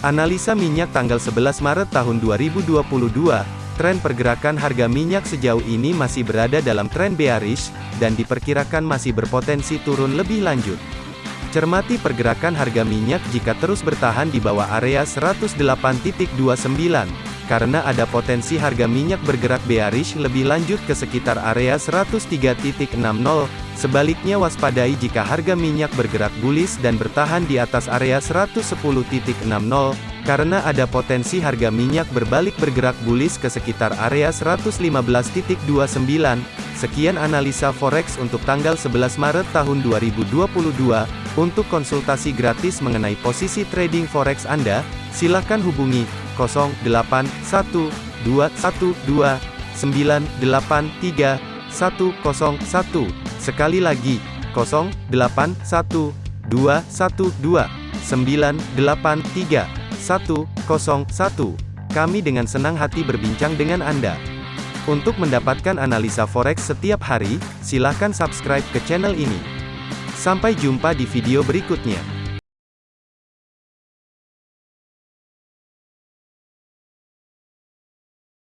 Analisa minyak tanggal 11 Maret tahun 2022, tren pergerakan harga minyak sejauh ini masih berada dalam tren bearish, dan diperkirakan masih berpotensi turun lebih lanjut. Cermati pergerakan harga minyak jika terus bertahan di bawah area 108.29, karena ada potensi harga minyak bergerak bearish lebih lanjut ke sekitar area 103.60, Sebaliknya waspadai jika harga minyak bergerak bullish dan bertahan di atas area 110.60, karena ada potensi harga minyak berbalik bergerak bullish ke sekitar area 115.29. Sekian analisa forex untuk tanggal 11 Maret tahun 2022. Untuk konsultasi gratis mengenai posisi trading forex Anda, silakan hubungi 081212983101. Sekali lagi, 081212983101. Kami dengan senang hati berbincang dengan Anda. Untuk mendapatkan analisa forex setiap hari, silakan subscribe ke channel ini. Sampai jumpa di video berikutnya.